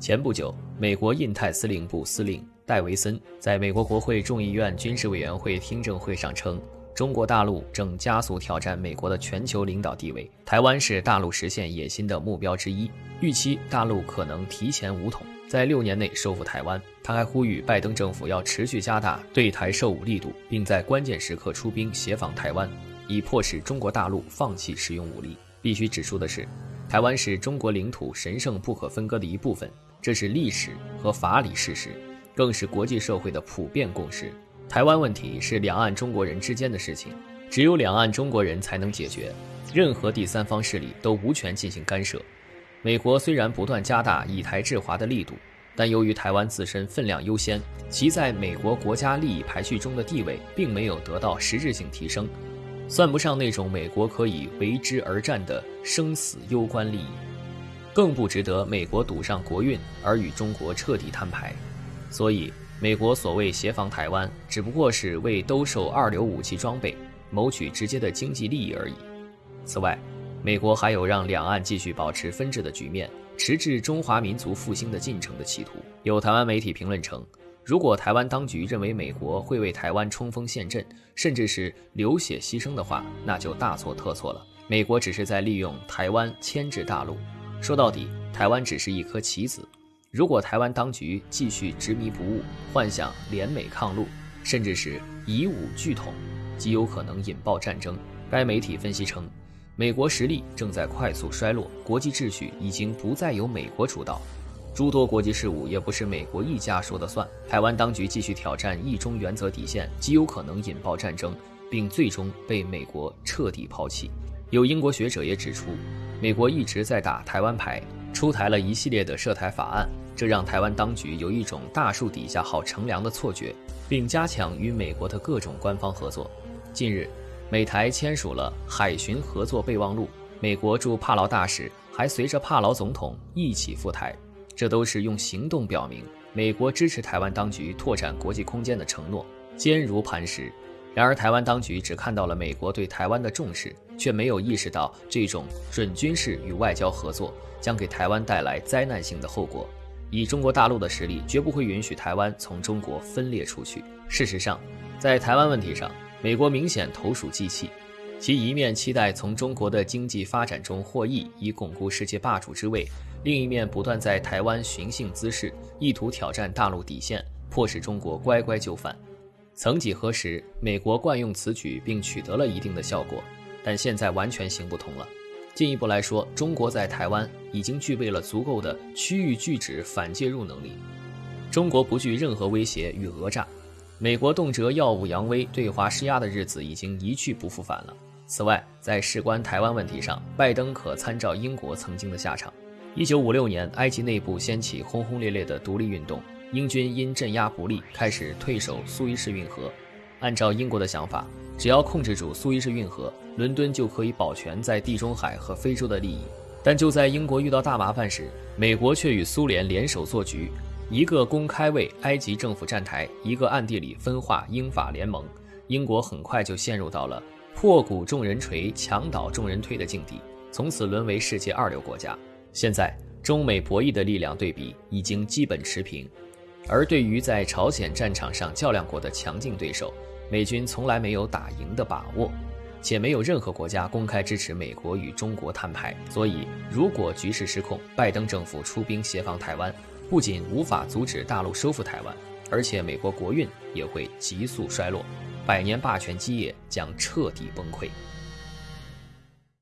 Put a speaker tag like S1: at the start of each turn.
S1: 前不久，美国印太司令部司令戴维森在美国国会众议院军事委员会听证会上称，中国大陆正加速挑战美国的全球领导地位，台湾是大陆实现野心的目标之一，预期大陆可能提前武统，在六年内收复台湾。他还呼吁拜登政府要持续加大对台售武力度，并在关键时刻出兵协防台湾，以迫使中国大陆放弃使用武力。必须指出的是，台湾是中国领土神圣不可分割的一部分。这是历史和法理事实，更是国际社会的普遍共识。台湾问题是两岸中国人之间的事情，只有两岸中国人才能解决，任何第三方势力都无权进行干涉。美国虽然不断加大以台制华的力度，但由于台湾自身分量优先，其在美国国家利益排序中的地位并没有得到实质性提升，算不上那种美国可以为之而战的生死攸关利益。更不值得美国赌上国运而与中国彻底摊牌，所以美国所谓协防台湾，只不过是为兜售二流武器装备，谋取直接的经济利益而已。此外，美国还有让两岸继续保持分治的局面，迟滞中华民族复兴的进程的企图。有台湾媒体评论称，如果台湾当局认为美国会为台湾冲锋陷阵，甚至是流血牺牲的话，那就大错特错了。美国只是在利用台湾牵制大陆。说到底，台湾只是一颗棋子。如果台湾当局继续执迷不悟，幻想联美抗陆，甚至是以武拒统，极有可能引爆战争。该媒体分析称，美国实力正在快速衰落，国际秩序已经不再由美国主导，诸多国际事务也不是美国一家说了算。台湾当局继续挑战一中原则底线，极有可能引爆战争，并最终被美国彻底抛弃。有英国学者也指出，美国一直在打台湾牌，出台了一系列的涉台法案，这让台湾当局有一种大树底下好乘凉的错觉，并加强与美国的各种官方合作。近日，美台签署了海巡合作备忘录，美国驻帕劳大使还随着帕劳总统一起赴台，这都是用行动表明美国支持台湾当局拓展国际空间的承诺，坚如磐石。然而，台湾当局只看到了美国对台湾的重视，却没有意识到这种准军事与外交合作将给台湾带来灾难性的后果。以中国大陆的实力，绝不会允许台湾从中国分裂出去。事实上，在台湾问题上，美国明显投鼠忌器，其一面期待从中国的经济发展中获益，以巩固世界霸主之位；另一面不断在台湾寻衅滋事，意图挑战大陆底线，迫使中国乖乖就范。曾几何时，美国惯用此举并取得了一定的效果，但现在完全行不通了。进一步来说，中国在台湾已经具备了足够的区域拒止反介入能力，中国不惧任何威胁与讹诈。美国动辄耀武扬威、对华施压的日子已经一去不复返了。此外，在事关台湾问题上，拜登可参照英国曾经的下场。一九五六年，埃及内部掀起轰轰烈烈的独立运动。英军因镇压不力，开始退守苏伊士运河。按照英国的想法，只要控制住苏伊士运河，伦敦就可以保全在地中海和非洲的利益。但就在英国遇到大麻烦时，美国却与苏联联手做局，一个公开为埃及政府站台，一个暗地里分化英法联盟。英国很快就陷入到了破鼓众人锤、墙倒众人推的境地，从此沦为世界二流国家。现在，中美博弈的力量对比已经基本持平。而对于在朝鲜战场上较量过的强劲对手，美军从来没有打赢的把握，且没有任何国家公开支持美国与中国摊牌。所以，如果局势失控，拜登政府出兵协防台湾，不仅无法阻止大陆收复台湾，而且美国国运也会急速衰落，百年霸权基业将彻底崩溃。